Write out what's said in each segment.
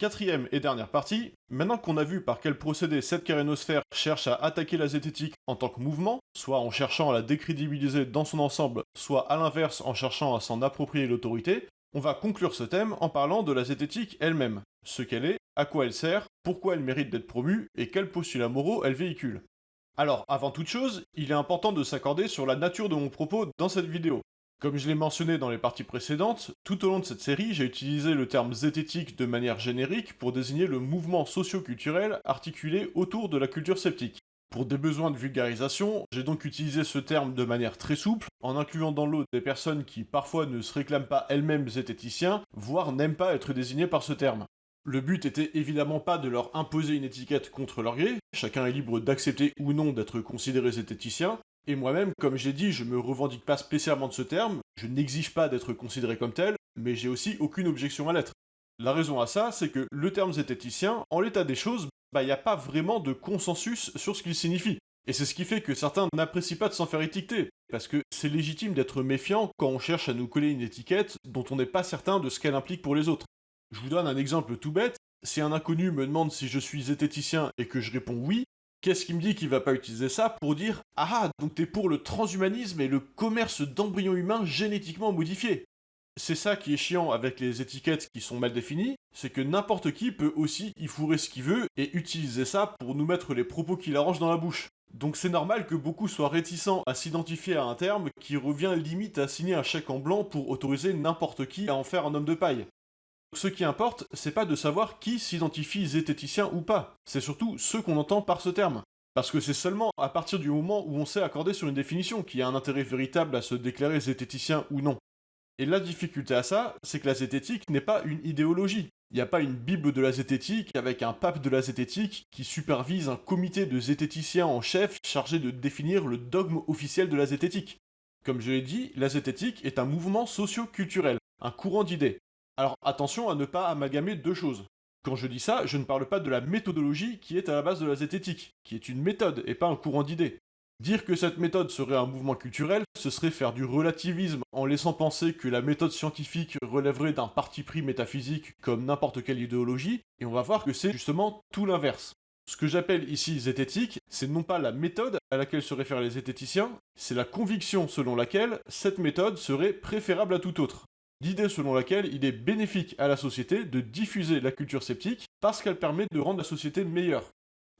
Quatrième et dernière partie, maintenant qu'on a vu par quel procédé cette carénosphère cherche à attaquer la zététique en tant que mouvement, soit en cherchant à la décrédibiliser dans son ensemble, soit à l'inverse en cherchant à s'en approprier l'autorité, on va conclure ce thème en parlant de la zététique elle-même, ce qu'elle est, à quoi elle sert, pourquoi elle mérite d'être promue et quels postulats moraux elle véhicule. Alors, avant toute chose, il est important de s'accorder sur la nature de mon propos dans cette vidéo. Comme je l'ai mentionné dans les parties précédentes, tout au long de cette série, j'ai utilisé le terme zététique de manière générique pour désigner le mouvement socio-culturel articulé autour de la culture sceptique. Pour des besoins de vulgarisation, j'ai donc utilisé ce terme de manière très souple, en incluant dans l'eau des personnes qui parfois ne se réclament pas elles-mêmes zététiciens, voire n'aiment pas être désignées par ce terme. Le but était évidemment pas de leur imposer une étiquette contre leur gré, chacun est libre d'accepter ou non d'être considéré zététicien, et moi-même, comme j'ai dit, je me revendique pas spécialement de ce terme, je n'exige pas d'être considéré comme tel, mais j'ai aussi aucune objection à l'être. La raison à ça, c'est que le terme zététicien, en l'état des choses, bah y a pas vraiment de consensus sur ce qu'il signifie. Et c'est ce qui fait que certains n'apprécient pas de s'en faire étiqueter, parce que c'est légitime d'être méfiant quand on cherche à nous coller une étiquette dont on n'est pas certain de ce qu'elle implique pour les autres. Je vous donne un exemple tout bête, si un inconnu me demande si je suis zététicien et que je réponds oui, Qu'est-ce qui me dit qu'il va pas utiliser ça pour dire Ah, donc t'es pour le transhumanisme et le commerce d'embryons humains génétiquement modifiés? C'est ça qui est chiant avec les étiquettes qui sont mal définies, c'est que n'importe qui peut aussi y fourrer ce qu'il veut et utiliser ça pour nous mettre les propos qu'il arrange dans la bouche. Donc c'est normal que beaucoup soient réticents à s'identifier à un terme qui revient limite à signer un chèque en blanc pour autoriser n'importe qui à en faire un homme de paille. Ce qui importe, c'est pas de savoir qui s'identifie zététicien ou pas, c'est surtout ce qu'on entend par ce terme. Parce que c'est seulement à partir du moment où on sait accorder sur une définition qu'il y a un intérêt véritable à se déclarer zététicien ou non. Et la difficulté à ça, c'est que la zététique n'est pas une idéologie. Il n'y a pas une bible de la zététique avec un pape de la zététique qui supervise un comité de zététiciens en chef chargé de définir le dogme officiel de la zététique. Comme je l'ai dit, la zététique est un mouvement socio-culturel, un courant d'idées. Alors attention à ne pas amalgamer deux choses. Quand je dis ça, je ne parle pas de la méthodologie qui est à la base de la zététique, qui est une méthode et pas un courant d'idées. Dire que cette méthode serait un mouvement culturel, ce serait faire du relativisme en laissant penser que la méthode scientifique relèverait d'un parti pris métaphysique comme n'importe quelle idéologie, et on va voir que c'est justement tout l'inverse. Ce que j'appelle ici zététique, c'est non pas la méthode à laquelle se réfèrent les zététiciens, c'est la conviction selon laquelle cette méthode serait préférable à toute autre. L'idée selon laquelle il est bénéfique à la société de diffuser la culture sceptique parce qu'elle permet de rendre la société meilleure.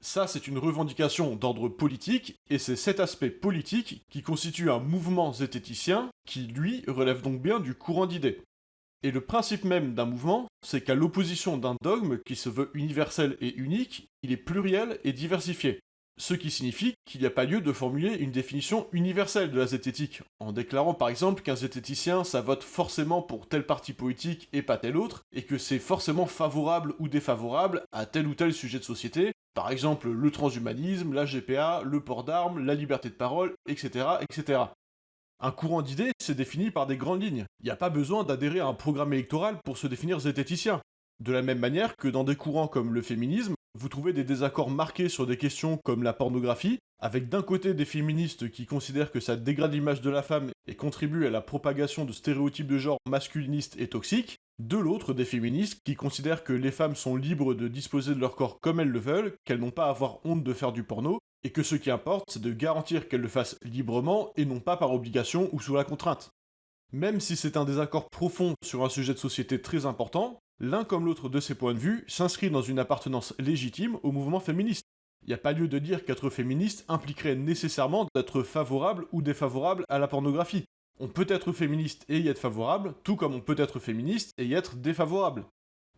Ça, c'est une revendication d'ordre politique, et c'est cet aspect politique qui constitue un mouvement zététicien qui, lui, relève donc bien du courant d'idées. Et le principe même d'un mouvement, c'est qu'à l'opposition d'un dogme qui se veut universel et unique, il est pluriel et diversifié ce qui signifie qu'il n'y a pas lieu de formuler une définition universelle de la zététique, en déclarant par exemple qu'un zététicien ça vote forcément pour tel parti politique et pas tel autre, et que c'est forcément favorable ou défavorable à tel ou tel sujet de société, par exemple le transhumanisme, la GPA, le port d'armes, la liberté de parole, etc. etc. Un courant d'idées, c'est défini par des grandes lignes. Il n'y a pas besoin d'adhérer à un programme électoral pour se définir zététicien. De la même manière que dans des courants comme le féminisme, vous trouvez des désaccords marqués sur des questions comme la pornographie, avec d'un côté des féministes qui considèrent que ça dégrade l'image de la femme et contribue à la propagation de stéréotypes de genre masculinistes et toxiques, de l'autre des féministes qui considèrent que les femmes sont libres de disposer de leur corps comme elles le veulent, qu'elles n'ont pas à avoir honte de faire du porno, et que ce qui importe c'est de garantir qu'elles le fassent librement et non pas par obligation ou sous la contrainte. Même si c'est un désaccord profond sur un sujet de société très important, L'un comme l'autre de ces points de vue s'inscrit dans une appartenance légitime au mouvement féministe. Il n'y a pas lieu de dire qu'être féministe impliquerait nécessairement d'être favorable ou défavorable à la pornographie. On peut être féministe et y être favorable, tout comme on peut être féministe et y être défavorable.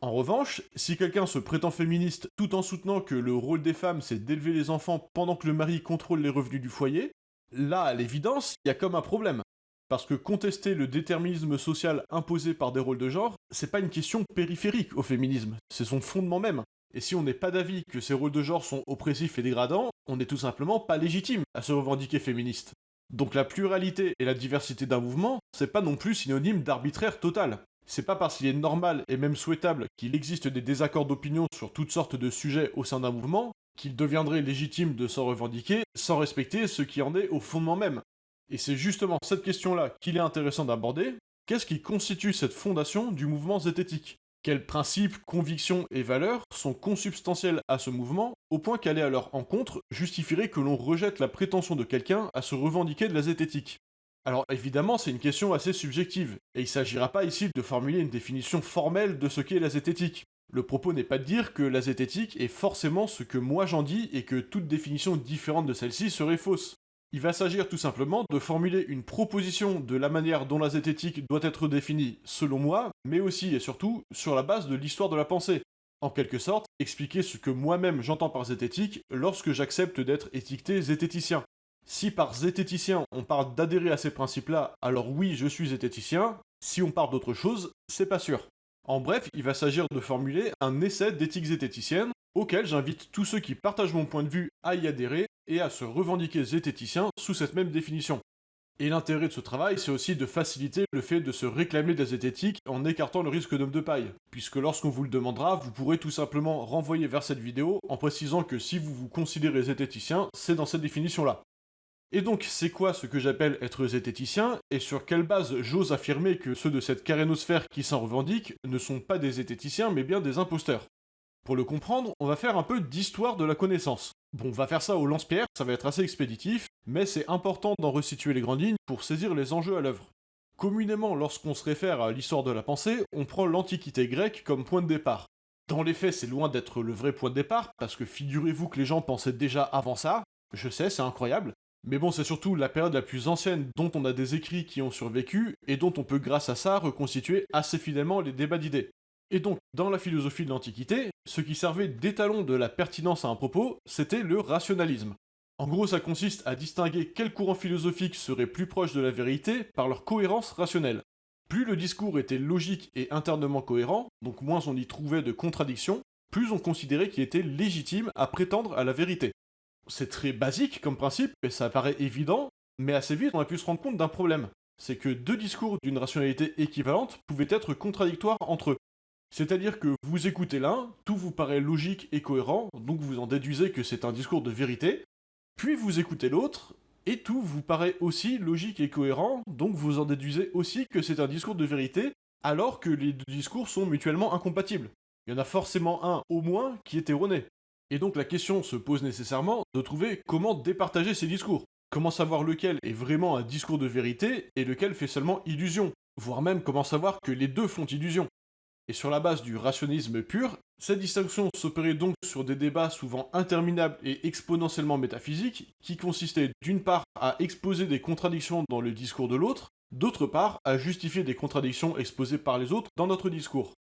En revanche, si quelqu'un se prétend féministe tout en soutenant que le rôle des femmes c'est d'élever les enfants pendant que le mari contrôle les revenus du foyer, là, à l'évidence, il y a comme un problème. Parce que contester le déterminisme social imposé par des rôles de genre, c'est pas une question périphérique au féminisme, c'est son fondement même. Et si on n'est pas d'avis que ces rôles de genre sont oppressifs et dégradants, on n'est tout simplement pas légitime à se revendiquer féministe. Donc la pluralité et la diversité d'un mouvement, c'est pas non plus synonyme d'arbitraire total. C'est pas parce qu'il est normal et même souhaitable qu'il existe des désaccords d'opinion sur toutes sortes de sujets au sein d'un mouvement qu'il deviendrait légitime de s'en revendiquer sans respecter ce qui en est au fondement même, et c'est justement cette question-là qu'il est intéressant d'aborder. Qu'est-ce qui constitue cette fondation du mouvement zététique? Quels principes, convictions et valeurs sont consubstantiels à ce mouvement, au point qu'aller à leur encontre justifierait que l'on rejette la prétention de quelqu'un à se revendiquer de la zététique? Alors évidemment, c'est une question assez subjective, et il s'agira pas ici de formuler une définition formelle de ce qu'est la zététique. Le propos n'est pas de dire que la zététique est forcément ce que moi j'en dis et que toute définition différente de celle-ci serait fausse. Il va s'agir tout simplement de formuler une proposition de la manière dont la zététique doit être définie selon moi, mais aussi et surtout sur la base de l'histoire de la pensée. En quelque sorte, expliquer ce que moi-même j'entends par zététique lorsque j'accepte d'être étiqueté zététicien. Si par zététicien on parle d'adhérer à ces principes-là, alors oui, je suis zététicien. Si on parle d'autre chose, c'est pas sûr. En bref, il va s'agir de formuler un essai d'éthique zététicienne auquel j'invite tous ceux qui partagent mon point de vue à y adhérer et à se revendiquer zététicien sous cette même définition. Et l'intérêt de ce travail, c'est aussi de faciliter le fait de se réclamer de la zététique en écartant le risque d'homme de paille, puisque lorsqu'on vous le demandera, vous pourrez tout simplement renvoyer vers cette vidéo en précisant que si vous vous considérez zététicien, c'est dans cette définition-là. Et donc, c'est quoi ce que j'appelle être zététicien, et sur quelle base j'ose affirmer que ceux de cette carénosphère qui s'en revendiquent ne sont pas des zététiciens mais bien des imposteurs? Pour le comprendre, on va faire un peu d'histoire de la connaissance. Bon, on va faire ça au lance-pierre, ça va être assez expéditif, mais c'est important d'en resituer les grandes lignes pour saisir les enjeux à l'œuvre. Communément, lorsqu'on se réfère à l'histoire de la pensée, on prend l'Antiquité grecque comme point de départ. Dans les faits, c'est loin d'être le vrai point de départ, parce que figurez-vous que les gens pensaient déjà avant ça, je sais, c'est incroyable, mais bon, c'est surtout la période la plus ancienne dont on a des écrits qui ont survécu et dont on peut grâce à ça reconstituer assez fidèlement les débats d'idées. Et donc, dans la philosophie de l'Antiquité, ce qui servait d'étalon de la pertinence à un propos, c'était le rationalisme. En gros, ça consiste à distinguer quels courants philosophiques seraient plus proches de la vérité par leur cohérence rationnelle. Plus le discours était logique et internement cohérent, donc moins on y trouvait de contradictions, plus on considérait qu'il était légitime à prétendre à la vérité c'est très basique comme principe, et ça paraît évident, mais assez vite on a pu se rendre compte d'un problème. C'est que deux discours d'une rationalité équivalente pouvaient être contradictoires entre eux. C'est-à-dire que vous écoutez l'un, tout vous paraît logique et cohérent, donc vous en déduisez que c'est un discours de vérité, puis vous écoutez l'autre, et tout vous paraît aussi logique et cohérent, donc vous en déduisez aussi que c'est un discours de vérité, alors que les deux discours sont mutuellement incompatibles. Il y en a forcément un, au moins, qui est erroné. Et donc la question se pose nécessairement de trouver comment départager ces discours. Comment savoir lequel est vraiment un discours de vérité et lequel fait seulement illusion, voire même comment savoir que les deux font illusion. Et sur la base du rationalisme pur, cette distinction s'opérait donc sur des débats souvent interminables et exponentiellement métaphysiques, qui consistaient d'une part à exposer des contradictions dans le discours de l'autre, d'autre part à justifier des contradictions exposées par les autres dans notre discours.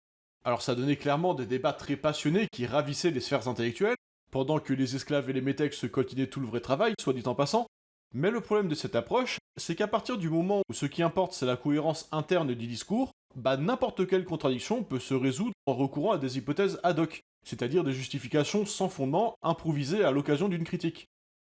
Alors ça donnait clairement des débats très passionnés qui ravissaient les sphères intellectuelles, pendant que les esclaves et les métèques se coltinaient tout le vrai travail, soit dit en passant. Mais le problème de cette approche, c'est qu'à partir du moment où ce qui importe c'est la cohérence interne du discours, bah n'importe quelle contradiction peut se résoudre en recourant à des hypothèses ad hoc, c'est-à-dire des justifications sans fondement improvisées à l'occasion d'une critique.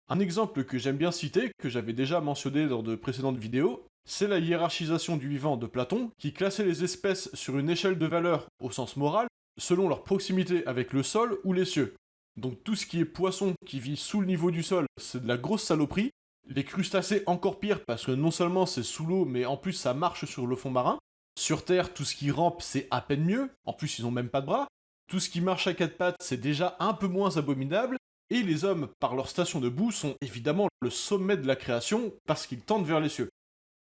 Un exemple que j'aime bien citer, que j'avais déjà mentionné dans de précédentes vidéos, c'est la hiérarchisation du vivant de Platon, qui classait les espèces sur une échelle de valeur au sens moral, selon leur proximité avec le sol ou les cieux. Donc tout ce qui est poisson qui vit sous le niveau du sol, c'est de la grosse saloperie. Les crustacés encore pire parce que non seulement c'est sous l'eau, mais en plus ça marche sur le fond marin. Sur Terre, tout ce qui rampe, c'est à peine mieux. En plus, ils ont même pas de bras. Tout ce qui marche à quatre pattes, c'est déjà un peu moins abominable. Et les hommes, par leur station de boue, sont évidemment le sommet de la création parce qu'ils tendent vers les cieux.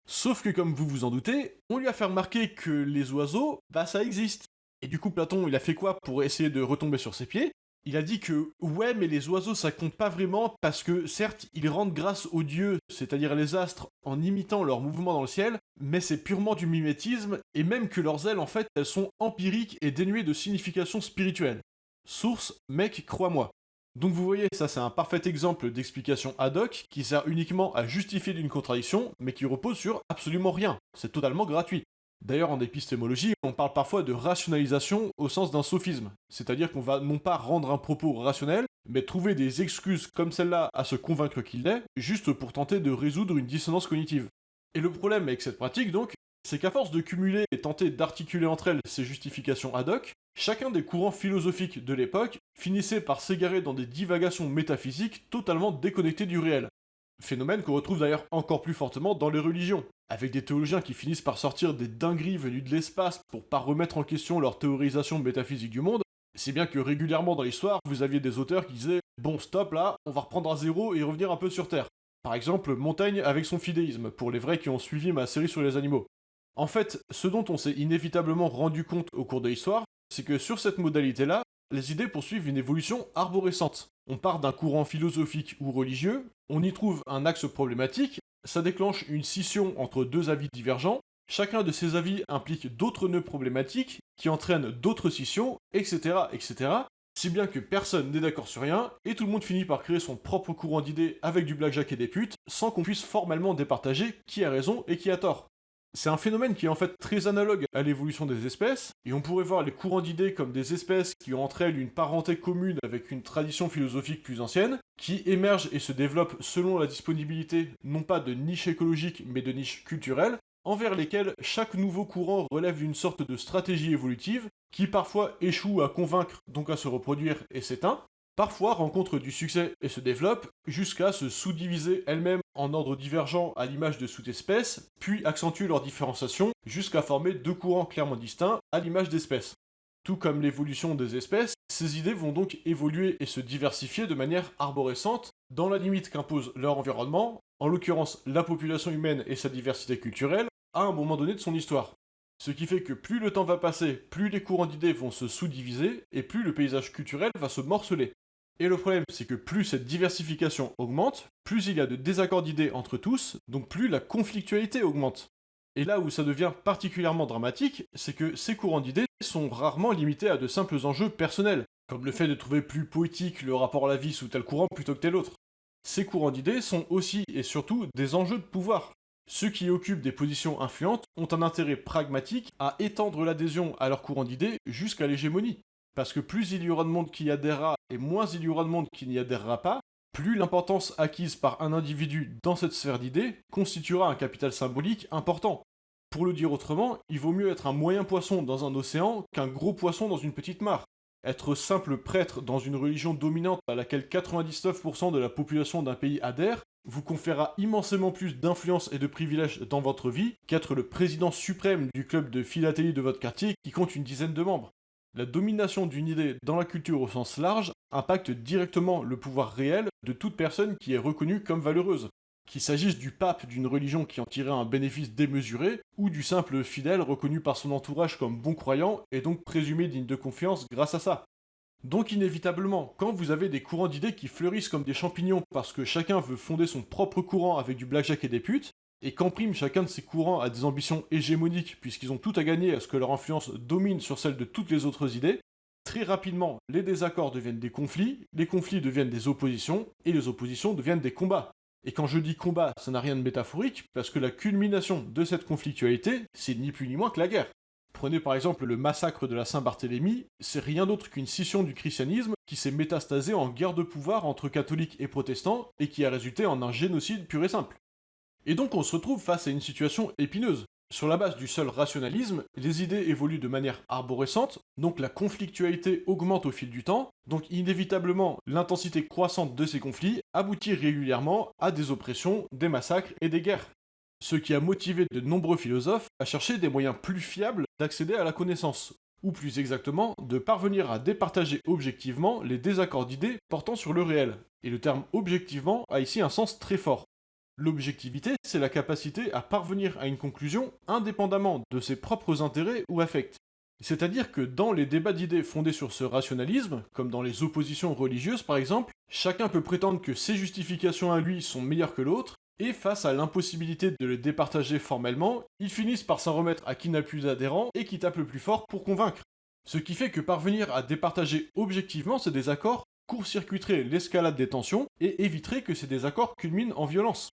Sauf que comme vous vous en doutez, on lui a fait remarquer que les oiseaux, bah ça existe. Et du coup Platon, il a fait quoi pour essayer de retomber sur ses pieds? Il a dit que ouais, mais les oiseaux ça compte pas vraiment parce que certes ils rendent grâce aux dieux, c'est-à-dire les astres, en imitant leurs mouvements dans le ciel, mais c'est purement du mimétisme et même que leurs ailes en fait elles sont empiriques et dénuées de signification spirituelle. Source, mec, crois-moi. Donc vous voyez, ça c'est un parfait exemple d'explication ad hoc qui sert uniquement à justifier d'une contradiction, mais qui repose sur absolument rien. C'est totalement gratuit. D'ailleurs, en épistémologie, on parle parfois de rationalisation au sens d'un sophisme, c'est-à-dire qu'on va non pas rendre un propos rationnel, mais trouver des excuses comme celle-là à se convaincre qu'il l'est, juste pour tenter de résoudre une dissonance cognitive. Et le problème avec cette pratique, donc, c'est qu'à force de cumuler et tenter d'articuler entre elles ces justifications ad hoc, chacun des courants philosophiques de l'époque finissait par s'égarer dans des divagations métaphysiques totalement déconnectées du réel. Phénomène qu'on retrouve d'ailleurs encore plus fortement dans les religions, avec des théologiens qui finissent par sortir des dingueries venues de l'espace pour pas remettre en question leur théorisation métaphysique du monde, c'est bien que régulièrement dans l'histoire, vous aviez des auteurs qui disaient Bon, stop là, on va reprendre à zéro et revenir un peu sur Terre. Par exemple, Montaigne avec son fidéisme, pour les vrais qui ont suivi ma série sur les animaux. En fait, ce dont on s'est inévitablement rendu compte au cours de l'histoire, c'est que sur cette modalité-là, les idées poursuivent une évolution arborescente. On part d'un courant philosophique ou religieux, on y trouve un axe problématique, ça déclenche une scission entre deux avis divergents, chacun de ces avis implique d'autres nœuds problématiques qui entraînent d'autres scissions, etc., etc., si bien que personne n'est d'accord sur rien, et tout le monde finit par créer son propre courant d'idées avec du blackjack et des putes, sans qu'on puisse formellement départager qui a raison et qui a tort. C'est un phénomène qui est en fait très analogue à l'évolution des espèces, et on pourrait voir les courants d'idées comme des espèces qui ont entre elles une parenté commune avec une tradition philosophique plus ancienne, qui émergent et se développent selon la disponibilité non pas de niches écologiques mais de niches culturelles, envers lesquelles chaque nouveau courant relève d'une sorte de stratégie évolutive, qui parfois échoue à convaincre, donc à se reproduire et s'éteint, parfois rencontre du succès et se développe, jusqu'à se sous-diviser elle-même en ordre divergent à l'image de sous-espèces, puis accentuer leur différenciation jusqu'à former deux courants clairement distincts à l'image d'espèces. Tout comme l'évolution des espèces, ces idées vont donc évoluer et se diversifier de manière arborescente dans la limite qu'impose leur environnement, en l'occurrence la population humaine et sa diversité culturelle, à un moment donné de son histoire. Ce qui fait que plus le temps va passer, plus les courants d'idées vont se sous-diviser, et plus le paysage culturel va se morceler. Et le problème, c'est que plus cette diversification augmente, plus il y a de désaccords d'idées entre tous, donc plus la conflictualité augmente. Et là où ça devient particulièrement dramatique, c'est que ces courants d'idées sont rarement limités à de simples enjeux personnels, comme le fait de trouver plus poétique le rapport à la vie sous tel courant plutôt que tel autre. Ces courants d'idées sont aussi et surtout des enjeux de pouvoir. Ceux qui occupent des positions influentes ont un intérêt pragmatique à étendre l'adhésion à leur courant d'idées jusqu'à l'hégémonie. Parce que plus il y aura de monde qui y adhérera et moins il y aura de monde qui n'y adhérera pas, plus l'importance acquise par un individu dans cette sphère d'idées constituera un capital symbolique important. Pour le dire autrement, il vaut mieux être un moyen poisson dans un océan qu'un gros poisson dans une petite mare. Être simple prêtre dans une religion dominante à laquelle 99% de la population d'un pays adhère vous conférera immensément plus d'influence et de privilèges dans votre vie qu'être le président suprême du club de philatélie de votre quartier qui compte une dizaine de membres. La domination d'une idée dans la culture au sens large impacte directement le pouvoir réel de toute personne qui est reconnue comme valeureuse. Qu'il s'agisse du pape d'une religion qui en tirait un bénéfice démesuré, ou du simple fidèle reconnu par son entourage comme bon croyant et donc présumé digne de confiance grâce à ça. Donc inévitablement, quand vous avez des courants d'idées qui fleurissent comme des champignons parce que chacun veut fonder son propre courant avec du blackjack et des putes, et qu'en chacun de ces courants a des ambitions hégémoniques puisqu'ils ont tout à gagner à ce que leur influence domine sur celle de toutes les autres idées, très rapidement les désaccords deviennent des conflits, les conflits deviennent des oppositions, et les oppositions deviennent des combats. Et quand je dis combat, ça n'a rien de métaphorique, parce que la culmination de cette conflictualité, c'est ni plus ni moins que la guerre. Prenez par exemple le massacre de la Saint-Barthélemy, c'est rien d'autre qu'une scission du christianisme qui s'est métastasée en guerre de pouvoir entre catholiques et protestants et qui a résulté en un génocide pur et simple. Et donc on se retrouve face à une situation épineuse. Sur la base du seul rationalisme, les idées évoluent de manière arborescente, donc la conflictualité augmente au fil du temps, donc inévitablement l'intensité croissante de ces conflits aboutit régulièrement à des oppressions, des massacres et des guerres. Ce qui a motivé de nombreux philosophes à chercher des moyens plus fiables d'accéder à la connaissance, ou plus exactement de parvenir à départager objectivement les désaccords d'idées portant sur le réel. Et le terme objectivement a ici un sens très fort. L'objectivité, c'est la capacité à parvenir à une conclusion indépendamment de ses propres intérêts ou affects. C'est-à-dire que dans les débats d'idées fondés sur ce rationalisme, comme dans les oppositions religieuses par exemple, chacun peut prétendre que ses justifications à lui sont meilleures que l'autre, et face à l'impossibilité de les départager formellement, ils finissent par s'en remettre à qui n'a plus d'adhérents et qui tape le plus fort pour convaincre. Ce qui fait que parvenir à départager objectivement ces désaccords court-circuiterait l'escalade des tensions et éviterait que ces désaccords culminent en violence.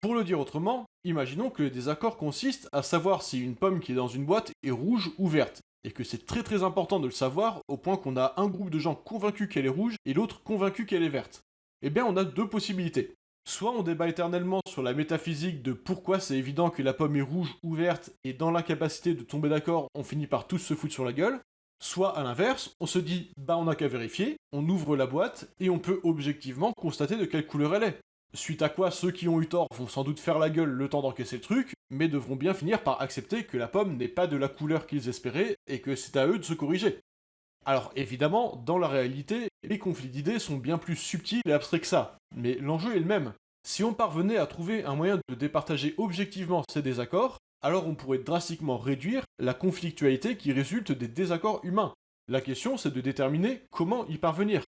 Pour le dire autrement, imaginons que le désaccord consiste à savoir si une pomme qui est dans une boîte est rouge ou verte, et que c'est très très important de le savoir au point qu'on a un groupe de gens convaincus qu'elle est rouge et l'autre convaincu qu'elle est verte. Eh bien on a deux possibilités. Soit on débat éternellement sur la métaphysique de pourquoi c'est évident que la pomme est rouge ou verte, et dans l'incapacité de tomber d'accord, on finit par tous se foutre sur la gueule. Soit à l'inverse, on se dit bah on n'a qu'à vérifier, on ouvre la boîte et on peut objectivement constater de quelle couleur elle est. Suite à quoi, ceux qui ont eu tort vont sans doute faire la gueule le temps d'encaisser le truc, mais devront bien finir par accepter que la pomme n'est pas de la couleur qu'ils espéraient et que c'est à eux de se corriger. Alors évidemment, dans la réalité, les conflits d'idées sont bien plus subtils et abstraits que ça, mais l'enjeu est le même. Si on parvenait à trouver un moyen de départager objectivement ces désaccords, alors on pourrait drastiquement réduire la conflictualité qui résulte des désaccords humains. La question c'est de déterminer comment y parvenir.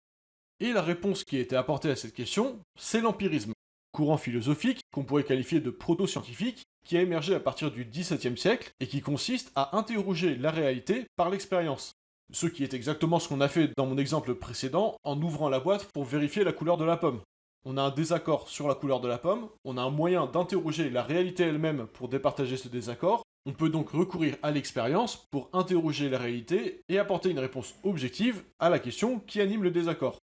Et la réponse qui a été apportée à cette question, c'est l'empirisme, courant philosophique qu'on pourrait qualifier de proto-scientifique, qui a émergé à partir du XVIIe siècle et qui consiste à interroger la réalité par l'expérience. Ce qui est exactement ce qu'on a fait dans mon exemple précédent en ouvrant la boîte pour vérifier la couleur de la pomme. On a un désaccord sur la couleur de la pomme, on a un moyen d'interroger la réalité elle-même pour départager ce désaccord, on peut donc recourir à l'expérience pour interroger la réalité et apporter une réponse objective à la question qui anime le désaccord.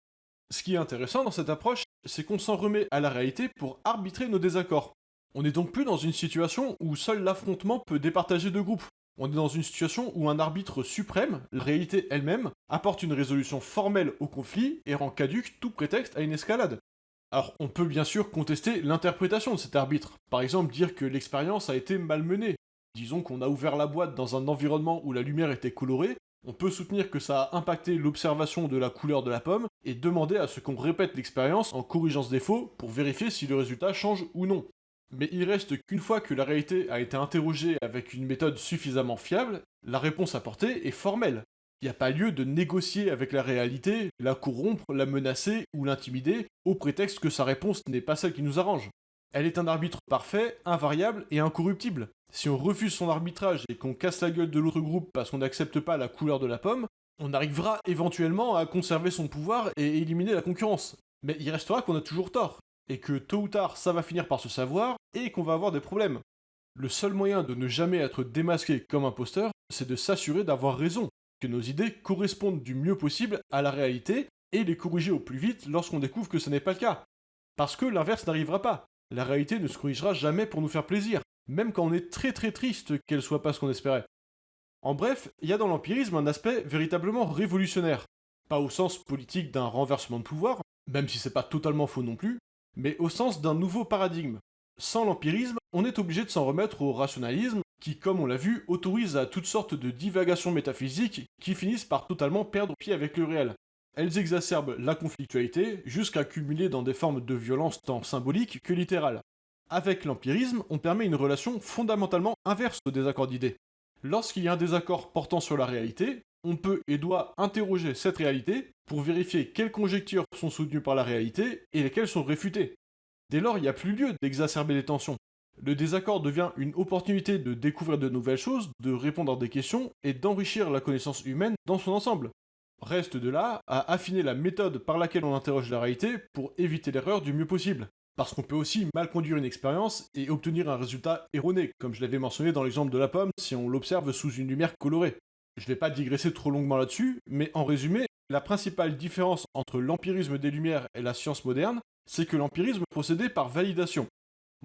Ce qui est intéressant dans cette approche, c'est qu'on s'en remet à la réalité pour arbitrer nos désaccords. On n'est donc plus dans une situation où seul l'affrontement peut départager deux groupes. On est dans une situation où un arbitre suprême, la réalité elle-même, apporte une résolution formelle au conflit et rend caduque tout prétexte à une escalade. Alors, on peut bien sûr contester l'interprétation de cet arbitre. Par exemple, dire que l'expérience a été malmenée. Disons qu'on a ouvert la boîte dans un environnement où la lumière était colorée, on peut soutenir que ça a impacté l'observation de la couleur de la pomme et demander à ce qu'on répète l'expérience en corrigeant ce défaut pour vérifier si le résultat change ou non. Mais il reste qu'une fois que la réalité a été interrogée avec une méthode suffisamment fiable, la réponse apportée est formelle. Il n'y a pas lieu de négocier avec la réalité, la corrompre, la menacer ou l'intimider au prétexte que sa réponse n'est pas celle qui nous arrange. Elle est un arbitre parfait, invariable et incorruptible. Si on refuse son arbitrage et qu'on casse la gueule de l'autre groupe parce qu'on n'accepte pas la couleur de la pomme, on arrivera éventuellement à conserver son pouvoir et éliminer la concurrence. Mais il restera qu'on a toujours tort, et que tôt ou tard ça va finir par se savoir et qu'on va avoir des problèmes. Le seul moyen de ne jamais être démasqué comme imposteur, c'est de s'assurer d'avoir raison, que nos idées correspondent du mieux possible à la réalité et les corriger au plus vite lorsqu'on découvre que ce n'est pas le cas. Parce que l'inverse n'arrivera pas. La réalité ne se corrigera jamais pour nous faire plaisir, même quand on est très très triste qu'elle soit pas ce qu'on espérait. En bref, il y a dans l'empirisme un aspect véritablement révolutionnaire. Pas au sens politique d'un renversement de pouvoir, même si c'est pas totalement faux non plus, mais au sens d'un nouveau paradigme. Sans l'empirisme, on est obligé de s'en remettre au rationalisme, qui, comme on l'a vu, autorise à toutes sortes de divagations métaphysiques qui finissent par totalement perdre pied avec le réel. Elles exacerbent la conflictualité jusqu'à culminer dans des formes de violence tant symboliques que littérales. Avec l'empirisme, on permet une relation fondamentalement inverse au désaccord d'idées. Lorsqu'il y a un désaccord portant sur la réalité, on peut et doit interroger cette réalité pour vérifier quelles conjectures sont soutenues par la réalité et lesquelles sont réfutées. Dès lors, il n'y a plus lieu d'exacerber les tensions. Le désaccord devient une opportunité de découvrir de nouvelles choses, de répondre à des questions et d'enrichir la connaissance humaine dans son ensemble. Reste de là à affiner la méthode par laquelle on interroge la réalité pour éviter l'erreur du mieux possible. Parce qu'on peut aussi mal conduire une expérience et obtenir un résultat erroné, comme je l'avais mentionné dans l'exemple de la pomme si on l'observe sous une lumière colorée. Je vais pas digresser trop longuement là-dessus, mais en résumé, la principale différence entre l'empirisme des Lumières et la science moderne, c'est que l'empirisme procédait par validation.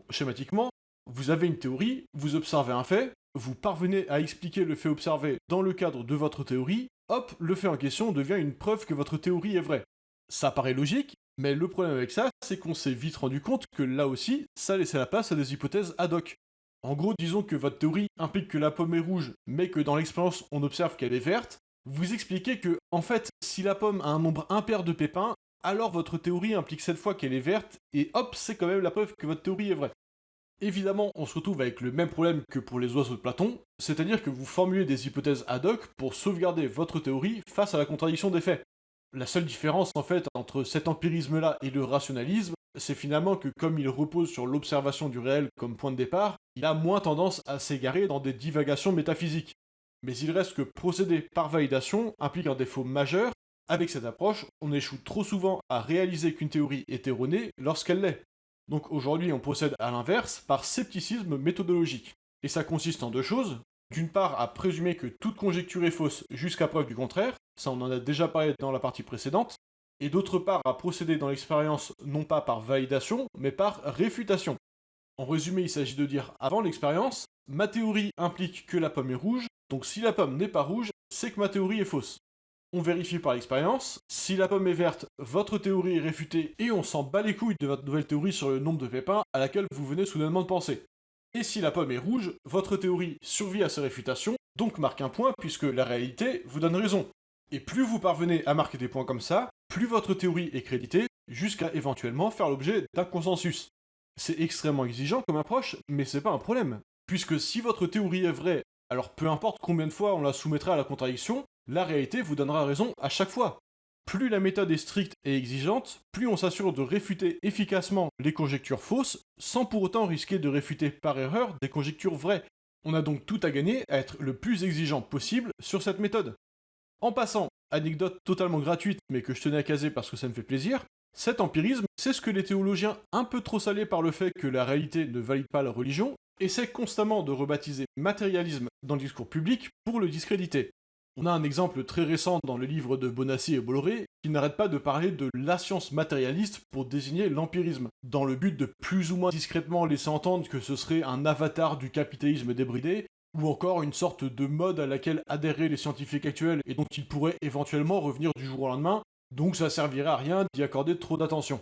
Schématiquement, vous avez une théorie, vous observez un fait, vous parvenez à expliquer le fait observé dans le cadre de votre théorie, hop, le fait en question devient une preuve que votre théorie est vraie. Ça paraît logique, mais le problème avec ça, c'est qu'on s'est vite rendu compte que là aussi, ça laissait la place à des hypothèses ad hoc. En gros, disons que votre théorie implique que la pomme est rouge, mais que dans l'expérience on observe qu'elle est verte, vous expliquez que, en fait, si la pomme a un nombre impair de pépins, alors votre théorie implique cette fois qu'elle est verte, et hop, c'est quand même la preuve que votre théorie est vraie. Évidemment, on se retrouve avec le même problème que pour les oiseaux de Platon, c'est-à-dire que vous formulez des hypothèses ad hoc pour sauvegarder votre théorie face à la contradiction des faits. La seule différence en fait entre cet empirisme-là et le rationalisme, c'est finalement que comme il repose sur l'observation du réel comme point de départ, il a moins tendance à s'égarer dans des divagations métaphysiques. Mais il reste que procéder par validation implique un défaut majeur. Avec cette approche, on échoue trop souvent à réaliser qu'une théorie est erronée lorsqu'elle l'est. Donc aujourd'hui, on procède à l'inverse par scepticisme méthodologique. Et ça consiste en deux choses. D'une part, à présumer que toute conjecture est fausse jusqu'à preuve du contraire, ça on en a déjà parlé dans la partie précédente, et d'autre part à procéder dans l'expérience non pas par validation, mais par réfutation. En résumé, il s'agit de dire avant l'expérience, ma théorie implique que la pomme est rouge, donc si la pomme n'est pas rouge, c'est que ma théorie est fausse. on vérifie par l'expérience. Si la pomme est verte, votre théorie est réfutée et on s'en bat les couilles de votre nouvelle théorie sur le nombre de pépins à laquelle vous venez soudainement de penser. Et si la pomme est rouge, votre théorie survit à ces réfutations, donc marque un point puisque la réalité vous donne raison. Et plus vous parvenez à marquer des points comme ça, plus votre théorie est créditée, jusqu'à éventuellement faire l'objet d'un consensus. C'est extrêmement exigeant comme approche, mais c'est pas un problème. Puisque si votre théorie est vraie, alors peu importe combien de fois on la soumettra à la contradiction, la réalité vous donnera raison à chaque fois. Plus la méthode est stricte et exigeante, plus on s'assure de réfuter efficacement les conjectures fausses, sans pour autant risquer de réfuter par erreur des conjectures vraies. On a donc tout à gagner à être le plus exigeant possible sur cette méthode. En passant, anecdote totalement gratuite mais que je tenais à caser parce que ça me fait plaisir, cet empirisme, c'est ce que les théologiens, un peu trop salés par le fait que la réalité ne valide pas la religion, essaient constamment de rebaptiser matérialisme dans le discours public pour le discréditer. On a un exemple très récent dans le livre de Bonassi et Bolloré qui n'arrête pas de parler de la science matérialiste pour désigner l'empirisme, dans le but de plus ou moins discrètement laisser entendre que ce serait un avatar du capitalisme débridé, ou encore une sorte de mode à laquelle adhéraient les scientifiques actuels et dont ils pourraient éventuellement revenir du jour au lendemain, donc ça servirait à rien d'y accorder trop d'attention.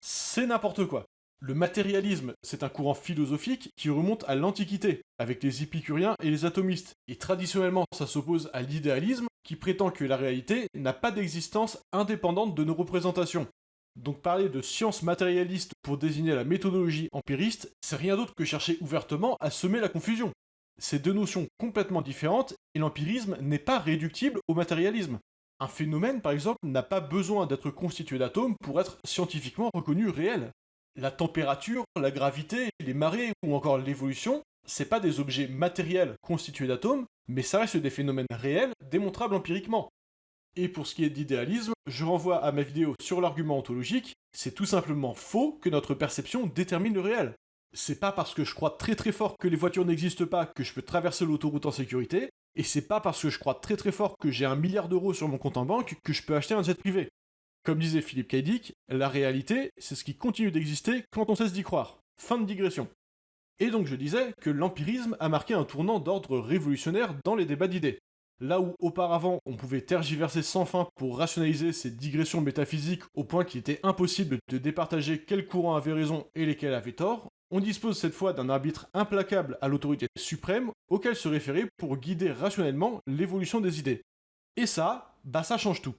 C'est n'importe quoi. Le matérialisme, c'est un courant philosophique qui remonte à l'Antiquité, avec les épicuriens et les atomistes, et traditionnellement ça s'oppose à l'idéalisme, qui prétend que la réalité n'a pas d'existence indépendante de nos représentations. Donc parler de science matérialiste pour désigner la méthodologie empiriste, c'est rien d'autre que chercher ouvertement à semer la confusion. C'est deux notions complètement différentes, et l'empirisme n'est pas réductible au matérialisme. Un phénomène, par exemple, n'a pas besoin d'être constitué d'atomes pour être scientifiquement reconnu réel. La température, la gravité, les marées ou encore l'évolution, c'est pas des objets matériels constitués d'atomes, mais ça reste des phénomènes réels, démontrables empiriquement. Et pour ce qui est d'idéalisme, je renvoie à ma vidéo sur l'argument ontologique, c'est tout simplement faux que notre perception détermine le réel. C'est pas parce que je crois très très fort que les voitures n'existent pas que je peux traverser l'autoroute en sécurité, et c'est pas parce que je crois très très fort que j'ai un milliard d'euros sur mon compte en banque que je peux acheter un jet privé. Comme disait Philippe Kaidik, la réalité, c'est ce qui continue d'exister quand on cesse d'y croire. Fin de digression. Et donc je disais que l'empirisme a marqué un tournant d'ordre révolutionnaire dans les débats d'idées. Là où auparavant on pouvait tergiverser sans fin pour rationaliser ces digressions métaphysiques au point qu'il était impossible de départager quel courant avait raison et lesquels avaient tort, on dispose cette fois d'un arbitre implacable à l'autorité suprême auquel se référer pour guider rationnellement l'évolution des idées. Et ça, bah ça change tout.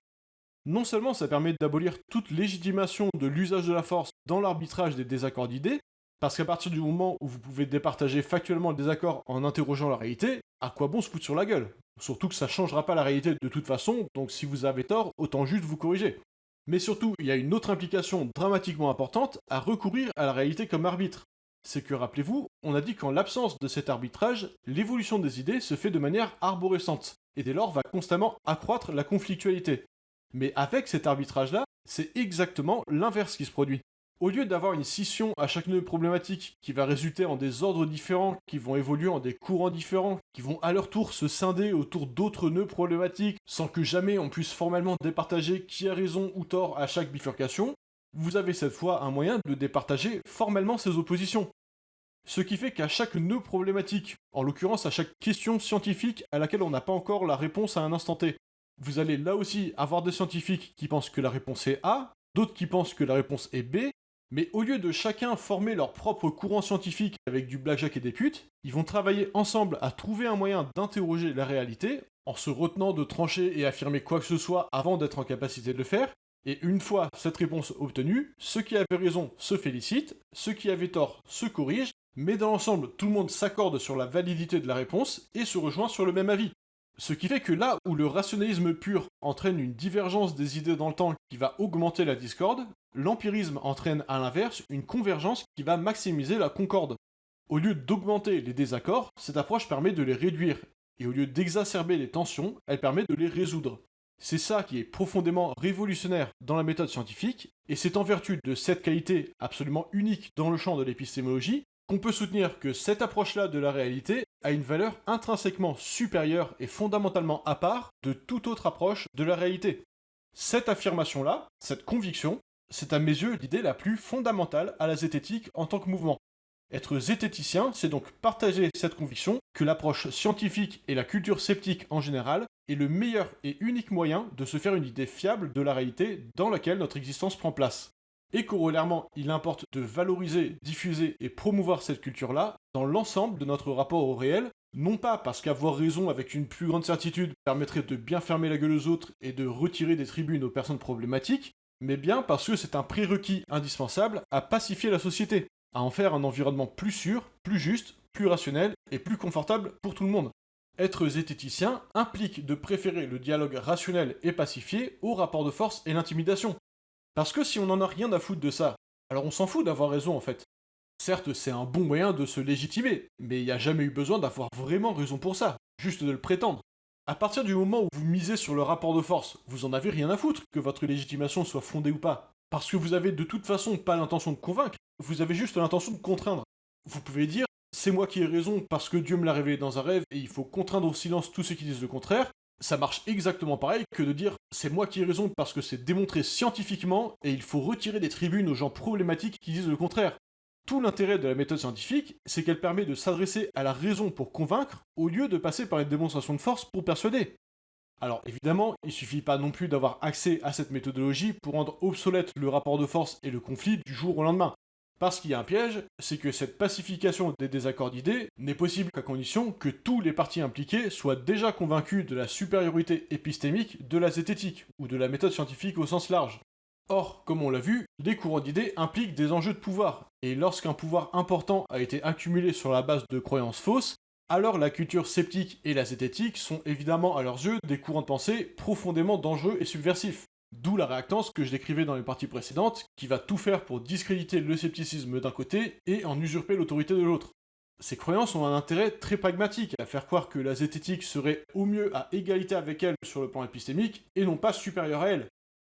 Non seulement ça permet d'abolir toute légitimation de l'usage de la force dans l'arbitrage des désaccords d'idées, parce qu'à partir du moment où vous pouvez départager factuellement le désaccord en interrogeant la réalité, à quoi bon se foutre sur la gueule? Surtout que ça changera pas la réalité de toute façon, donc si vous avez tort, autant juste vous corriger. Mais surtout, il y a une autre implication dramatiquement importante à recourir à la réalité comme arbitre c'est que, rappelez-vous, on a dit qu'en l'absence de cet arbitrage, l'évolution des idées se fait de manière arborescente, et dès lors va constamment accroître la conflictualité. Mais avec cet arbitrage-là, c'est exactement l'inverse qui se produit. Au lieu d'avoir une scission à chaque nœud problématique qui va résulter en des ordres différents, qui vont évoluer en des courants différents, qui vont à leur tour se scinder autour d'autres nœuds problématiques sans que jamais on puisse formellement départager qui a raison ou tort à chaque bifurcation, vous avez cette fois un moyen de départager formellement ces oppositions. Ce qui fait qu'à chaque nœud problématique, en l'occurrence à chaque question scientifique à laquelle on n'a pas encore la réponse à un instant T, vous allez là aussi avoir des scientifiques qui pensent que la réponse est A, d'autres qui pensent que la réponse est B, mais au lieu de chacun former leur propre courant scientifique avec du blackjack et des putes, ils vont travailler ensemble à trouver un moyen d'interroger la réalité en se retenant de trancher et affirmer quoi que ce soit avant d'être en capacité de le faire, et une fois cette réponse obtenue, ceux qui avaient raison se félicitent, ceux qui avaient tort se corrigent, mais dans l'ensemble, tout le monde s'accorde sur la validité de la réponse et se rejoint sur le même avis. Ce qui fait que là où le rationalisme pur entraîne une divergence des idées dans le temps qui va augmenter la discorde, l'empirisme entraîne à l'inverse une convergence qui va maximiser la concorde. Au lieu d'augmenter les désaccords, cette approche permet de les réduire, et au lieu d'exacerber les tensions, elle permet de les résoudre. C'est ça qui est profondément révolutionnaire dans la méthode scientifique, et c'est en vertu de cette qualité absolument unique dans le champ de l'épistémologie qu'on peut soutenir que cette approche-là de la réalité a une valeur intrinsèquement supérieure et fondamentalement à part de toute autre approche de la réalité. Cette affirmation-là, cette conviction, c'est à mes yeux l'idée la plus fondamentale à la zététique en tant que mouvement. Être zététicien, c'est donc partager cette conviction que l'approche scientifique et la culture sceptique en général est le meilleur et unique moyen de se faire une idée fiable de la réalité dans laquelle notre existence prend place. Et corollairement, il importe de valoriser, diffuser et promouvoir cette culture-là dans l'ensemble de notre rapport au réel, non pas parce qu'avoir raison avec une plus grande certitude permettrait de bien fermer la gueule aux autres et de retirer des tribunes aux personnes problématiques, mais bien parce que c'est un prérequis indispensable à pacifier la société, à en faire un environnement plus sûr, plus juste, plus rationnel et plus confortable pour tout le monde. Être zététicien implique de préférer le dialogue rationnel et pacifié au rapport de force et l'intimidation. Parce que si on n'en a rien à foutre de ça, alors on s'en fout d'avoir raison en fait. Certes, c'est un bon moyen de se légitimer, mais il n'y a jamais eu besoin d'avoir vraiment raison pour ça, juste de le prétendre. À partir du moment où vous misez sur le rapport de force, vous en avez rien à foutre que votre légitimation soit fondée ou pas. Parce que vous avez de toute façon pas l'intention de convaincre, vous avez juste l'intention de contraindre. Vous pouvez dire c'est moi qui ai raison parce que Dieu me l'a révélé dans un rêve et il faut contraindre au silence tous ceux qui disent le contraire, ça marche exactement pareil que de dire c'est moi qui ai raison parce que c'est démontré scientifiquement et il faut retirer des tribunes aux gens problématiques qui disent le contraire. Tout l'intérêt de la méthode scientifique, c'est qu'elle permet de s'adresser à la raison pour convaincre, au lieu de passer par une démonstration de force pour persuader. Alors évidemment, il suffit pas non plus d'avoir accès à cette méthodologie pour rendre obsolète le rapport de force et le conflit du jour au lendemain. Parce qu'il y a un piège, c'est que cette pacification des désaccords d'idées n'est possible qu'à condition que tous les partis impliqués soient déjà convaincus de la supériorité épistémique de la zététique, ou de la méthode scientifique au sens large. Or, comme on l'a vu, les courants d'idées impliquent des enjeux de pouvoir, et lorsqu'un pouvoir important a été accumulé sur la base de croyances fausses, alors la culture sceptique et la zététique sont évidemment à leurs yeux des courants de pensée profondément dangereux et subversifs. D'où la réactance que je décrivais dans les parties précédentes, qui va tout faire pour discréditer le scepticisme d'un côté et en usurper l'autorité de l'autre. Ces croyances ont un intérêt très pragmatique à faire croire que la zététique serait au mieux à égalité avec elle sur le plan épistémique et non pas supérieure à elle,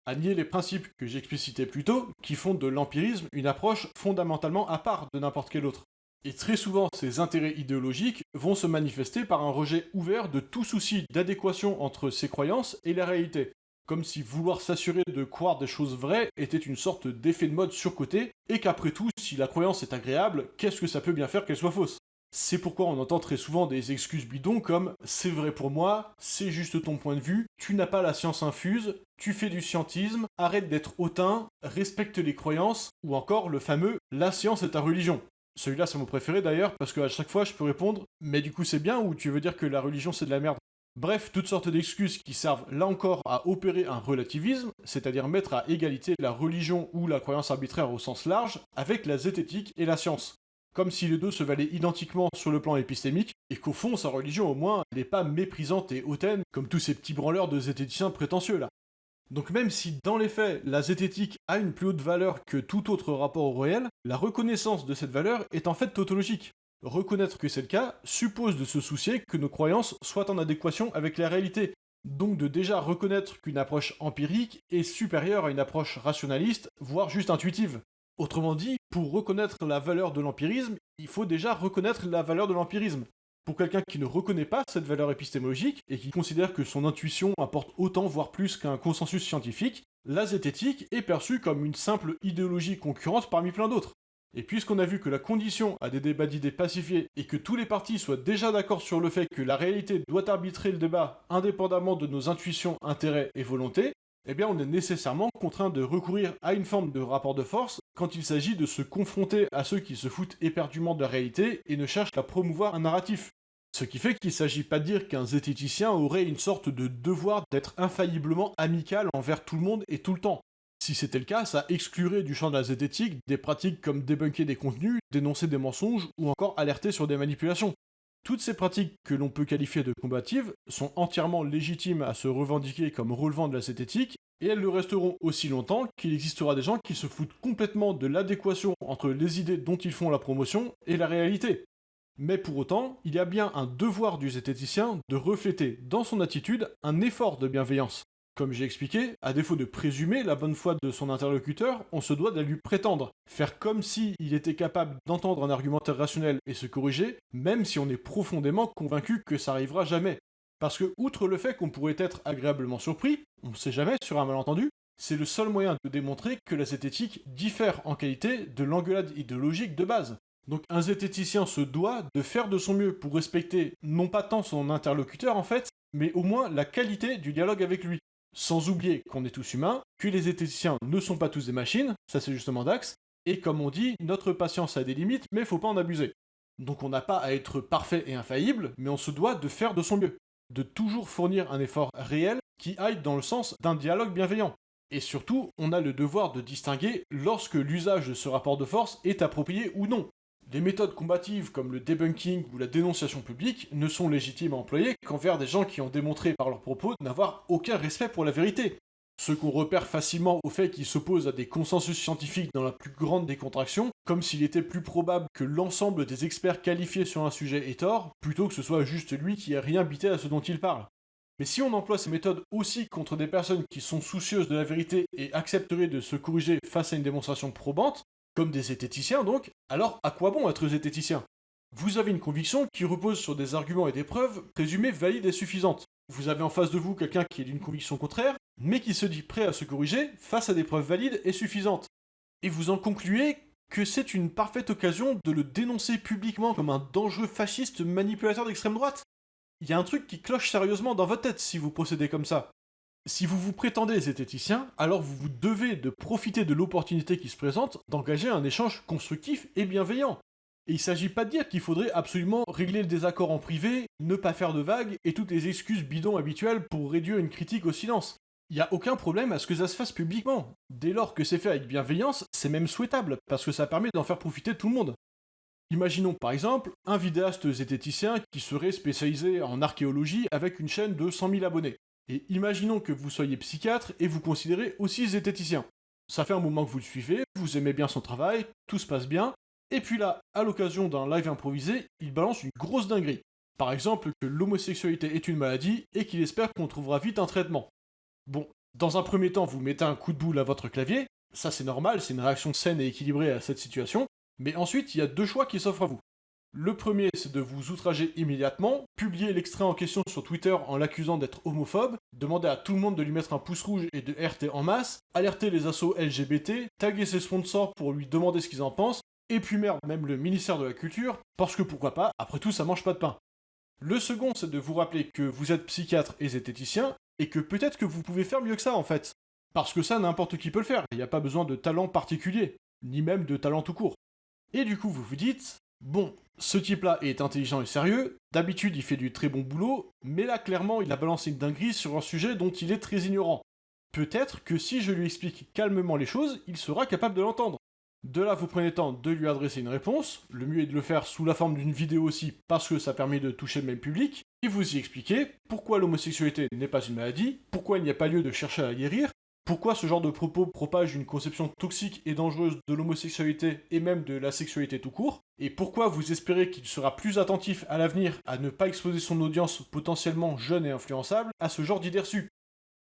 à nier les principes que j'explicitais plus tôt, qui font de l'empirisme une approche fondamentalement à part de n'importe quel autre. Et très souvent, ces intérêts idéologiques vont se manifester par un rejet ouvert de tout souci d'adéquation entre ces croyances et la réalité, comme si vouloir s'assurer de croire des choses vraies était une sorte d'effet de mode surcoté, et qu'après tout, si la croyance est agréable, qu'est-ce que ça peut bien faire qu'elle soit fausse? C'est pourquoi on entend très souvent des excuses bidons comme c'est vrai pour moi, c'est juste ton point de vue, tu n'as pas la science infuse, tu fais du scientisme, arrête d'être hautain, respecte les croyances, ou encore le fameux la science est ta religion. Celui-là c'est mon préféré d'ailleurs parce qu'à chaque fois je peux répondre mais du coup c'est bien ou tu veux dire que la religion c'est de la merde Bref, toutes sortes d'excuses qui servent là encore à opérer un relativisme, c'est-à-dire mettre à égalité la religion ou la croyance arbitraire au sens large avec la zététique et la science. Comme si les deux se valaient identiquement sur le plan épistémique, et qu'au fond sa religion au moins n'est pas méprisante et hautaine comme tous ces petits branleurs de zététiciens prétentieux là. Donc même si dans les faits la zététique a une plus haute valeur que tout autre rapport au réel, la reconnaissance de cette valeur est en fait tautologique. Reconnaître que c'est le cas suppose de se soucier que nos croyances soient en adéquation avec la réalité, donc de déjà reconnaître qu'une approche empirique est supérieure à une approche rationaliste, voire juste intuitive. Autrement dit, pour reconnaître la valeur de l'empirisme, il faut déjà reconnaître la valeur de l'empirisme. Pour quelqu'un qui ne reconnaît pas cette valeur épistémologique et qui considère que son intuition apporte autant voire plus qu'un consensus scientifique, la zététique est perçue comme une simple idéologie concurrente parmi plein d'autres. Et puisqu'on a vu que la condition à des débats d'idées pacifiés et que tous les partis soient déjà d'accord sur le fait que la réalité doit arbitrer le débat indépendamment de nos intuitions, intérêts et volontés, eh bien on est nécessairement contraint de recourir à une forme de rapport de force quand il s'agit de se confronter à ceux qui se foutent éperdument de la réalité et ne cherchent qu'à promouvoir un narratif. Ce qui fait qu'il ne s'agit pas de dire qu'un zététicien aurait une sorte de devoir d'être infailliblement amical envers tout le monde et tout le temps. Si c'était le cas, ça exclurait du champ de la zététique des pratiques comme débunker des contenus, dénoncer des mensonges ou encore alerter sur des manipulations. Toutes ces pratiques que l'on peut qualifier de combatives sont entièrement légitimes à se revendiquer comme relevant de la zététique, et elles le resteront aussi longtemps qu'il existera des gens qui se foutent complètement de l'adéquation entre les idées dont ils font la promotion et la réalité. Mais pour autant, il y a bien un devoir du zététicien de refléter dans son attitude un effort de bienveillance. Comme j'ai expliqué, à défaut de présumer la bonne foi de son interlocuteur, on se doit de lui prétendre, faire comme si était capable d'entendre un argumentaire rationnel et se corriger, même si on est profondément convaincu que ça arrivera jamais. Parce que, outre le fait qu'on pourrait être agréablement surpris, on ne sait jamais sur un malentendu, c'est le seul moyen de démontrer que la zététique diffère en qualité de l'engueulade idéologique de base. Donc un zététicien se doit de faire de son mieux pour respecter non pas tant son interlocuteur en fait, mais au moins la qualité du dialogue avec lui. Sans oublier qu'on est tous humains, que les zététiciens ne sont pas tous des machines, ça c'est justement Dax, et comme on dit, notre patience a des limites, mais faut pas en abuser. Donc on n'a pas à être parfait et infaillible, mais on se doit de faire de son mieux, de toujours fournir un effort réel qui aille dans le sens d'un dialogue bienveillant. Et surtout, on a le devoir de distinguer lorsque l'usage de ce rapport de force est approprié ou non. Des méthodes combatives comme le debunking ou la dénonciation publique ne sont légitimes à employer qu'envers des gens qui ont démontré par leurs propos n'avoir aucun respect pour la vérité. Ce qu'on repère facilement au fait qu'ils s'opposent à des consensus scientifiques dans la plus grande des contractions, comme s'il était plus probable que l'ensemble des experts qualifiés sur un sujet ait tort, plutôt que ce soit juste lui qui ait rien bité à ce dont il parle. Mais si on emploie ces méthodes aussi contre des personnes qui sont soucieuses de la vérité et accepteraient de se corriger face à une démonstration probante, comme des zététiciens donc, alors à quoi bon être zététicien? Vous avez une conviction qui repose sur des arguments et des preuves présumées valides et suffisantes. Vous avez en face de vous quelqu'un qui est d'une conviction contraire, mais qui se dit prêt à se corriger face à des preuves valides et suffisantes. Et vous en concluez que c'est une parfaite occasion de le dénoncer publiquement comme un dangereux fasciste manipulateur d'extrême droite? Il y a un truc qui cloche sérieusement dans votre tête si vous procédez comme ça. Si vous vous prétendez zététicien, alors vous vous devez de profiter de l'opportunité qui se présente d'engager un échange constructif et bienveillant. Et il s'agit pas de dire qu'il faudrait absolument régler le désaccord en privé, ne pas faire de vagues et toutes les excuses bidons habituelles pour réduire une critique au silence. Il n'y a aucun problème à ce que ça se fasse publiquement. Dès lors que c'est fait avec bienveillance, c'est même souhaitable, parce que ça permet d'en faire profiter tout le monde. Imaginons par exemple un vidéaste zététicien qui serait spécialisé en archéologie avec une chaîne de 100 000 abonnés. Et imaginons que vous soyez psychiatre et vous considérez aussi zététicien. Ça fait un moment que vous le suivez, vous aimez bien son travail, tout se passe bien, et puis là, à l'occasion d'un live improvisé, il balance une grosse dinguerie. Par exemple que l'homosexualité est une maladie et qu'il espère qu'on trouvera vite un traitement. Bon, dans un premier temps, vous mettez un coup de boule à votre clavier, ça c'est normal, c'est une réaction saine et équilibrée à cette situation, mais ensuite, il y a deux choix qui s'offrent à vous. Le premier, c'est de vous outrager immédiatement, publier l'extrait en question sur Twitter en l'accusant d'être homophobe, demander à tout le monde de lui mettre un pouce rouge et de RT en masse, alerter les assos LGBT, taguer ses sponsors pour lui demander ce qu'ils en pensent, et puis merde, même le ministère de la Culture, parce que pourquoi pas, après tout ça mange pas de pain. Le second, c'est de vous rappeler que vous êtes psychiatre et zététicien, et que peut-être que vous pouvez faire mieux que ça en fait. Parce que ça, n'importe qui peut le faire, il n'y a pas besoin de talent particulier, ni même de talent tout court. Et du coup, vous vous dites, bon, ce type-là est intelligent et sérieux, d'habitude il fait du très bon boulot, mais là clairement il a balancé une dinguerie sur un sujet dont il est très ignorant. Peut-être que si je lui explique calmement les choses, il sera capable de l'entendre. De là, vous prenez temps de lui adresser une réponse, le mieux est de le faire sous la forme d'une vidéo aussi, parce que ça permet de toucher le même public, et vous y expliquez pourquoi l'homosexualité n'est pas une maladie, pourquoi il n'y a pas lieu de chercher à la guérir, pourquoi ce genre de propos propage une conception toxique et dangereuse de l'homosexualité et même de la sexualité tout court Et pourquoi vous espérez qu'il sera plus attentif à l'avenir à ne pas exposer son audience potentiellement jeune et influençable à ce genre d'idées reçues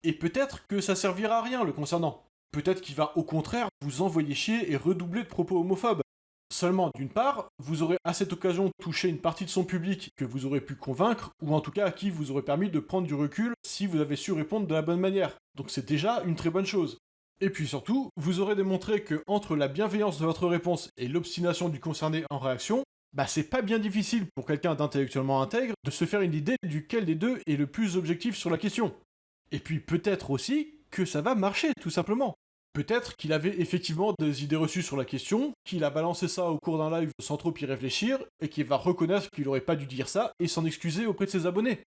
Et peut-être que ça servira à rien le concernant. Peut-être qu'il va au contraire vous envoyer chier et redoubler de propos homophobes. Seulement, d'une part, vous aurez à cette occasion touché une partie de son public que vous aurez pu convaincre, ou en tout cas à qui vous aurez permis de prendre du recul si vous avez su répondre de la bonne manière. Donc c'est déjà une très bonne chose. Et puis surtout, vous aurez démontré que entre la bienveillance de votre réponse et l'obstination du concerné en réaction, bah c'est pas bien difficile pour quelqu'un d'intellectuellement intègre de se faire une idée duquel des deux est le plus objectif sur la question. Et puis peut-être aussi que ça va marcher, tout simplement. Peut-être qu'il avait effectivement des idées reçues sur la question, qu'il a balancé ça au cours d'un live sans trop y réfléchir, et qu'il va reconnaître qu'il aurait pas dû dire ça et s'en excuser auprès de ses abonnés.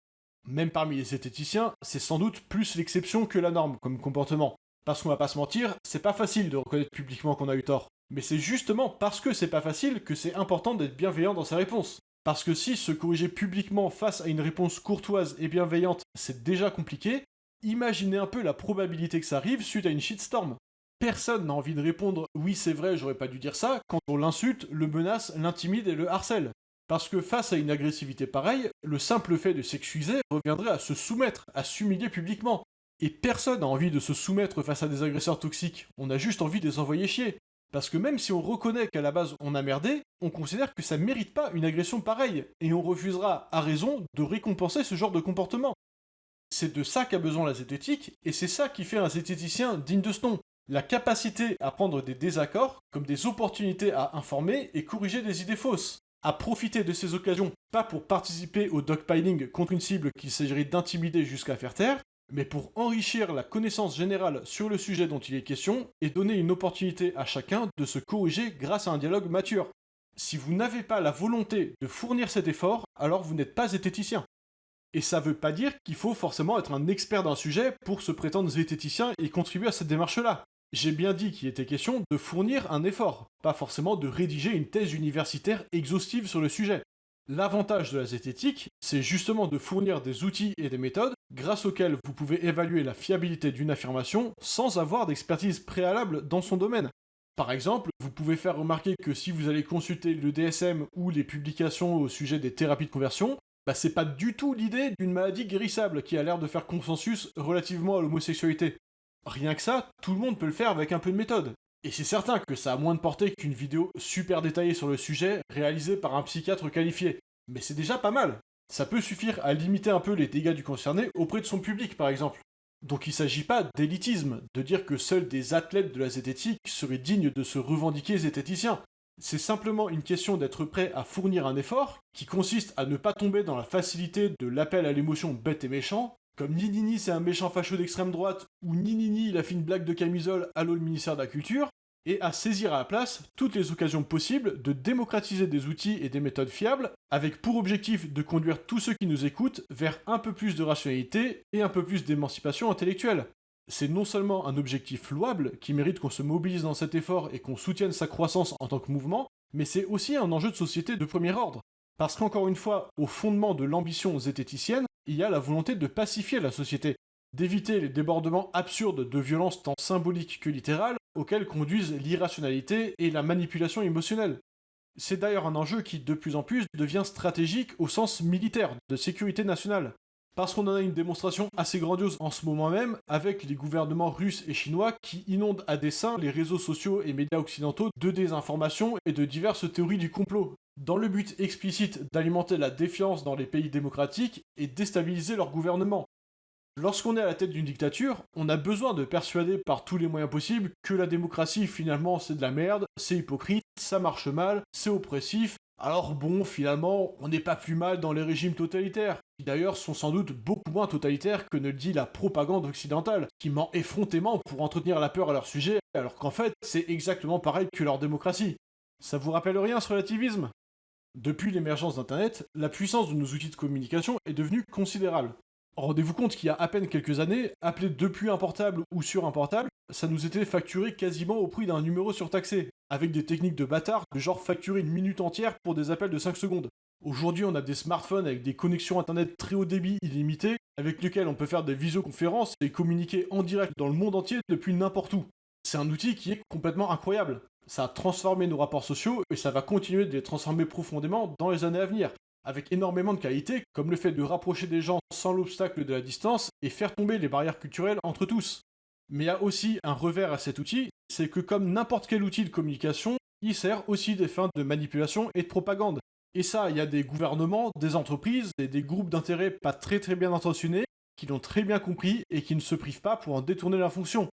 Même parmi les zététiciens, c'est sans doute plus l'exception que la norme comme comportement. Parce qu'on va pas se mentir, c'est pas facile de reconnaître publiquement qu'on a eu tort. Mais c'est justement parce que c'est pas facile que c'est important d'être bienveillant dans sa réponse. Parce que si se corriger publiquement face à une réponse courtoise et bienveillante, c'est déjà compliqué, imaginez un peu la probabilité que ça arrive suite à une shitstorm personne n'a envie de répondre oui c'est vrai j'aurais pas dû dire ça quand on l'insulte, le menace, l'intimide et le harcèle. Parce que face à une agressivité pareille, le simple fait de s'excuser reviendrait à se soumettre, à s'humilier publiquement. Et personne n'a envie de se soumettre face à des agresseurs toxiques, on a juste envie de les envoyer chier. Parce que même si on reconnaît qu'à la base on a merdé, on considère que ça mérite pas une agression pareille, et on refusera, à raison, de récompenser ce genre de comportement. C'est de ça qu'a besoin la zététique, et c'est ça qui fait un zététicien digne de ce nom la capacité à prendre des désaccords comme des opportunités à informer et corriger des idées fausses. à profiter de ces occasions, pas pour participer au dogpiling contre une cible qu'il s'agirait d'intimider jusqu'à faire taire, mais pour enrichir la connaissance générale sur le sujet dont il est question et donner une opportunité à chacun de se corriger grâce à un dialogue mature. Si vous n'avez pas la volonté de fournir cet effort, alors vous n'êtes pas zététicien. Et ça veut pas dire qu'il faut forcément être un expert d'un sujet pour se prétendre zététicien et contribuer à cette démarche-là. J'ai bien dit qu'il était question de fournir un effort, pas forcément de rédiger une thèse universitaire exhaustive sur le sujet. L'avantage de la zététique, c'est justement de fournir des outils et des méthodes grâce auxquels vous pouvez évaluer la fiabilité d'une affirmation sans avoir d'expertise préalable dans son domaine. Par exemple, vous pouvez faire remarquer que si vous allez consulter le DSM ou les publications au sujet des thérapies de conversion, bah c'est pas du tout l'idée d'une maladie guérissable qui a l'air de faire consensus relativement à l'homosexualité. Rien que ça, tout le monde peut le faire avec un peu de méthode. Et c'est certain que ça a moins de portée qu'une vidéo super détaillée sur le sujet réalisée par un psychiatre qualifié. Mais c'est déjà pas mal. Ça peut suffire à limiter un peu les dégâts du concerné auprès de son public par exemple. Donc il s'agit pas d'élitisme, de dire que seuls des athlètes de la zététique seraient dignes de se revendiquer zététiciens. C'est simplement une question d'être prêt à fournir un effort qui consiste à ne pas tomber dans la facilité de l'appel à l'émotion bête et méchant, comme Ninini c'est un méchant facho d'extrême droite, ou Ninini il a blague de camisole, allô le ministère de la Culture, et à saisir à la place toutes les occasions possibles de démocratiser des outils et des méthodes fiables, avec pour objectif de conduire tous ceux qui nous écoutent vers un peu plus de rationalité et un peu plus d'émancipation intellectuelle. C'est non seulement un objectif louable qui mérite qu'on se mobilise dans cet effort et qu'on soutienne sa croissance en tant que mouvement, mais c'est aussi un enjeu de société de premier ordre. Parce qu'encore une fois, au fondement de l'ambition zététicienne, il y a la volonté de pacifier la société, d'éviter les débordements absurdes de violence tant symboliques que littérales auxquels conduisent l'irrationalité et la manipulation émotionnelle. C'est d'ailleurs un enjeu qui de plus en plus devient stratégique au sens militaire, de sécurité nationale. Parce qu'on en a une démonstration assez grandiose en ce moment même avec les gouvernements russes et chinois qui inondent à dessein les réseaux sociaux et médias occidentaux de désinformation et de diverses théories du complot, dans le but explicite d'alimenter la défiance dans les pays démocratiques et déstabiliser leur gouvernement. Lorsqu'on est à la tête d'une dictature, on a besoin de persuader par tous les moyens possibles que la démocratie finalement c'est de la merde, c'est hypocrite, ça marche mal, c'est oppressif, alors bon, finalement, on n'est pas plus mal dans les régimes totalitaires, qui d'ailleurs sont sans doute beaucoup moins totalitaires que ne le dit la propagande occidentale, qui ment effrontément pour entretenir la peur à leur sujet, alors qu'en fait, c'est exactement pareil que leur démocratie. Ça vous rappelle rien ce relativisme? Depuis l'émergence d'Internet, la puissance de nos outils de communication est devenue considérable. Rendez-vous compte qu'il y a à peine quelques années, appeler depuis un portable ou sur un portable, ça nous était facturé quasiment au prix d'un numéro surtaxé, avec des techniques de bâtard, de genre facturer une minute entière pour des appels de 5 secondes. Aujourd'hui, on a des smartphones avec des connexions internet très haut débit illimitées, avec lesquels on peut faire des visioconférences et communiquer en direct dans le monde entier depuis n'importe où. C'est un outil qui est complètement incroyable. Ça a transformé nos rapports sociaux et ça va continuer de les transformer profondément dans les années à venir avec énormément de qualités, comme le fait de rapprocher des gens sans l'obstacle de la distance et faire tomber les barrières culturelles entre tous. Mais il y a aussi un revers à cet outil, c'est que comme n'importe quel outil de communication, il sert aussi des fins de manipulation et de propagande. Et ça, il y a des gouvernements, des entreprises et des groupes d'intérêt pas très très bien intentionnés qui l'ont très bien compris et qui ne se privent pas pour en détourner la fonction.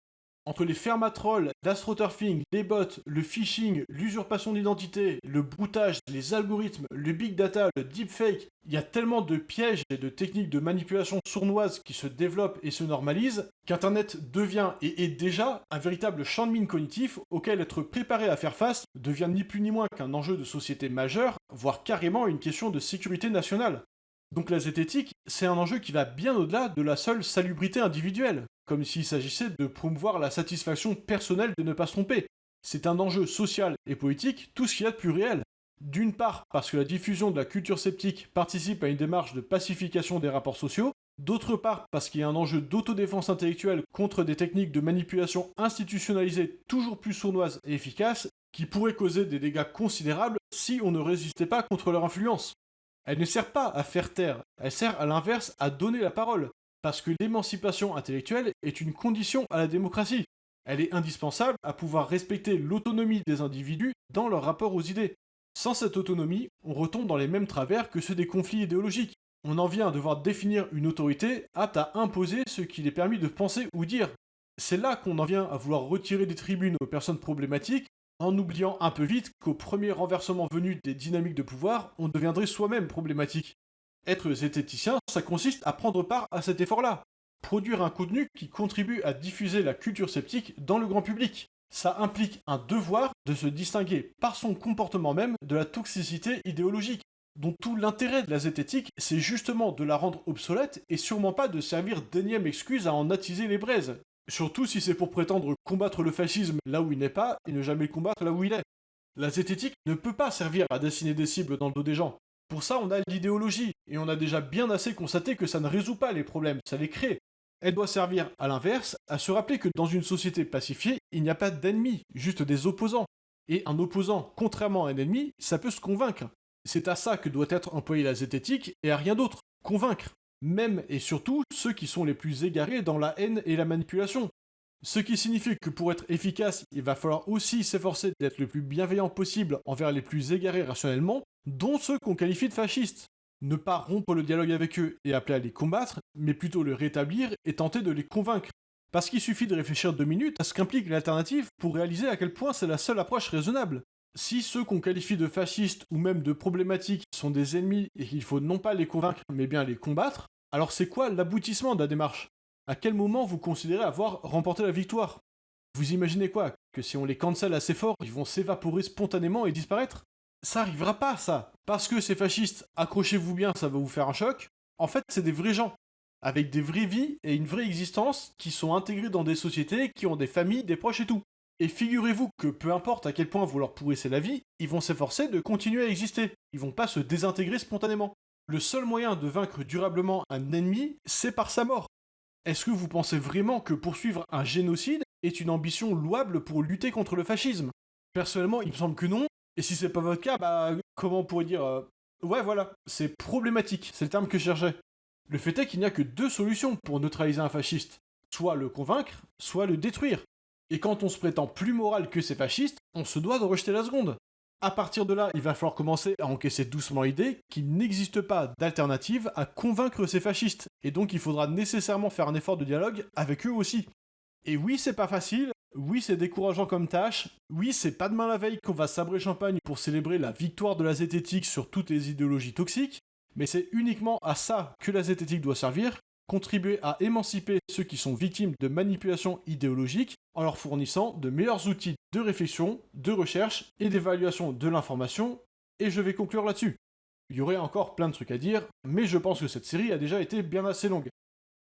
Entre les fermatrolls, l'astroturfing, les bots, le phishing, l'usurpation d'identité, le broutage, les algorithmes, le big data, le deepfake, il y a tellement de pièges et de techniques de manipulation sournoises qui se développent et se normalisent qu'Internet devient et est déjà un véritable champ de mine cognitif auquel être préparé à faire face devient ni plus ni moins qu'un enjeu de société majeur, voire carrément une question de sécurité nationale. Donc la zététique, c'est un enjeu qui va bien au-delà de la seule salubrité individuelle comme s'il s'agissait de promouvoir la satisfaction personnelle de ne pas se tromper. C'est un enjeu social et politique, tout ce qu'il y a de plus réel. D'une part, parce que la diffusion de la culture sceptique participe à une démarche de pacification des rapports sociaux, d'autre part, parce qu'il y a un enjeu d'autodéfense intellectuelle contre des techniques de manipulation institutionnalisées toujours plus sournoises et efficaces, qui pourraient causer des dégâts considérables si on ne résistait pas contre leur influence. Elle ne sert pas à faire taire, elle sert à l'inverse à donner la parole, parce que l'émancipation intellectuelle est une condition à la démocratie. Elle est indispensable à pouvoir respecter l'autonomie des individus dans leur rapport aux idées. Sans cette autonomie, on retombe dans les mêmes travers que ceux des conflits idéologiques. On en vient à devoir définir une autorité apte à imposer ce qu'il est permis de penser ou dire. C'est là qu'on en vient à vouloir retirer des tribunes aux personnes problématiques en oubliant un peu vite qu'au premier renversement venu des dynamiques de pouvoir, on deviendrait soi-même problématique. Être zététicien, ça consiste à prendre part à cet effort-là. Produire un contenu qui contribue à diffuser la culture sceptique dans le grand public. Ça implique un devoir de se distinguer par son comportement même de la toxicité idéologique, dont tout l'intérêt de la zététique, c'est justement de la rendre obsolète et sûrement pas de servir d'énième excuse à en attiser les braises. Surtout si c'est pour prétendre combattre le fascisme là où il n'est pas et ne jamais combattre là où il est. La zététique ne peut pas servir à dessiner des cibles dans le dos des gens. Pour ça, on a l'idéologie, et on a déjà bien assez constaté que ça ne résout pas les problèmes, ça les crée. Elle doit servir, à l'inverse, à se rappeler que dans une société pacifiée, il n'y a pas d'ennemis, juste des opposants. Et un opposant, contrairement à un ennemi, ça peut se convaincre. C'est à ça que doit être employée la zététique, et à rien d'autre. Convaincre. Même et surtout ceux qui sont les plus égarés dans la haine et la manipulation. Ce qui signifie que pour être efficace, il va falloir aussi s'efforcer d'être le plus bienveillant possible envers les plus égarés rationnellement, dont ceux qu'on qualifie de fascistes. Ne pas rompre le dialogue avec eux et appeler à les combattre, mais plutôt le rétablir et tenter de les convaincre. Parce qu'il suffit de réfléchir deux minutes à ce qu'implique l'alternative pour réaliser à quel point c'est la seule approche raisonnable. Si ceux qu'on qualifie de fascistes ou même de problématiques sont des ennemis et qu'il faut non pas les convaincre mais bien les combattre, alors c'est quoi l'aboutissement de la démarche? À quel moment vous considérez avoir remporté la victoire? Vous imaginez quoi? Que si on les cancelle assez fort, ils vont s'évaporer spontanément et disparaître? Ça arrivera pas, ça. Parce que ces fascistes, accrochez-vous bien, ça va vous faire un choc. En fait, c'est des vrais gens. Avec des vraies vies et une vraie existence qui sont intégrés dans des sociétés, qui ont des familles, des proches et tout. Et figurez-vous que peu importe à quel point vous leur pourrissez la vie, ils vont s'efforcer de continuer à exister. Ils vont pas se désintégrer spontanément. Le seul moyen de vaincre durablement un ennemi, c'est par sa mort. Est-ce que vous pensez vraiment que poursuivre un génocide est une ambition louable pour lutter contre le fascisme? Personnellement, il me semble que non, et si c'est pas votre cas, bah, comment on pourrait dire euh, Ouais, voilà, c'est problématique, c'est le terme que je cherchais. Le fait est qu'il n'y a que deux solutions pour neutraliser un fasciste. Soit le convaincre, soit le détruire. Et quand on se prétend plus moral que ces fascistes, on se doit de rejeter la seconde. À partir de là, il va falloir commencer à encaisser doucement l'idée qu'il n'existe pas d'alternative à convaincre ces fascistes, et donc il faudra nécessairement faire un effort de dialogue avec eux aussi. Et oui, c'est pas facile, oui, c'est décourageant comme tâche. Oui, c'est pas demain la veille qu'on va sabrer champagne pour célébrer la victoire de la zététique sur toutes les idéologies toxiques, mais c'est uniquement à ça que la zététique doit servir, contribuer à émanciper ceux qui sont victimes de manipulations idéologiques en leur fournissant de meilleurs outils de réflexion, de recherche et d'évaluation de l'information, et je vais conclure là-dessus. Il y aurait encore plein de trucs à dire, mais je pense que cette série a déjà été bien assez longue.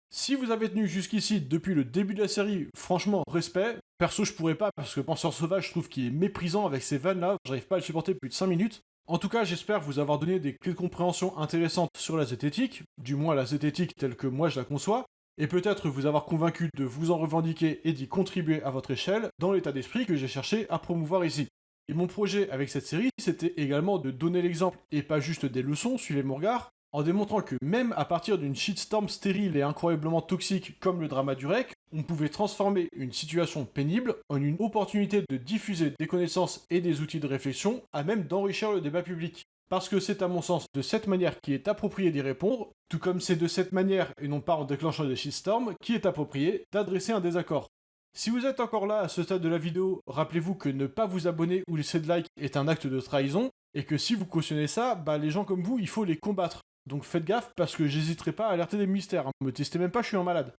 Si vous avez tenu jusqu'ici depuis le début de la série, franchement, respect. Perso, je pourrais pas parce que Penseur Sauvage, je trouve qu'il est méprisant avec ces vannes là, j'arrive pas à le supporter plus de 5 minutes. En tout cas, j'espère vous avoir donné des clés de compréhension intéressantes sur la zététique, du moins la zététique telle que moi je la conçois, et peut-être vous avoir convaincu de vous en revendiquer et d'y contribuer à votre échelle dans l'état d'esprit que j'ai cherché à promouvoir ici. Et mon projet avec cette série, c'était également de donner l'exemple et pas juste des leçons, suivez mon regard, en démontrant que même à partir d'une shitstorm stérile et incroyablement toxique comme le drama du REC, on pouvait transformer une situation pénible en une opportunité de diffuser des connaissances et des outils de réflexion à même d'enrichir le débat public. Parce que c'est à mon sens de cette manière qui est approprié d'y répondre, tout comme c'est de cette manière, et non pas en déclenchant des shitstorms, qui est approprié d'adresser un désaccord. Si vous êtes encore là à ce stade de la vidéo, rappelez-vous que ne pas vous abonner ou laisser de like est un acte de trahison, et que si vous cautionnez ça, bah les gens comme vous, il faut les combattre. Donc faites gaffe parce que j'hésiterai pas à alerter des mystères. Hein. Me testez même pas, je suis un malade.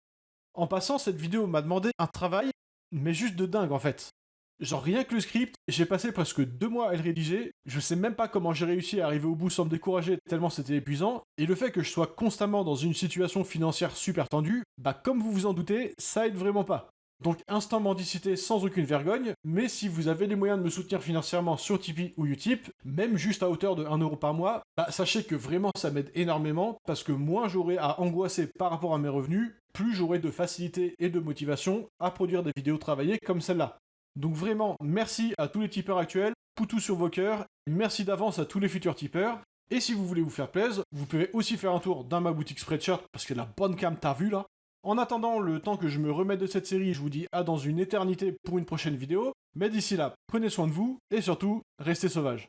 En passant, cette vidéo m'a demandé un travail, mais juste de dingue en fait. Genre rien que le script, j'ai passé presque deux mois à le rédiger, je sais même pas comment j'ai réussi à arriver au bout sans me décourager tellement c'était épuisant, et le fait que je sois constamment dans une situation financière super tendue, bah comme vous vous en doutez, ça aide vraiment pas. Donc instant mendicité sans aucune vergogne, mais si vous avez les moyens de me soutenir financièrement sur Tipeee ou Utip, même juste à hauteur de 1€ par mois, bah sachez que vraiment ça m'aide énormément, parce que moins j'aurai à angoisser par rapport à mes revenus, plus j'aurai de facilité et de motivation à produire des vidéos travaillées comme celle-là. Donc vraiment, merci à tous les tipeurs actuels, poutou sur vos cœurs, merci d'avance à tous les futurs tipeurs, et si vous voulez vous faire plaisir, vous pouvez aussi faire un tour dans ma boutique Spreadshirt, parce que la bonne cam t'as vu là, en attendant, le temps que je me remette de cette série, je vous dis à dans une éternité pour une prochaine vidéo. Mais d'ici là, prenez soin de vous et surtout, restez sauvages.